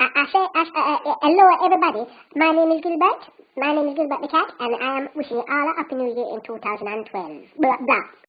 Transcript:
I, I say, I, uh, uh hello everybody. My name is Gilbert. My name is Gilbert the Cat, and I am wishing you all a happy new year in 2012. Blah, blah.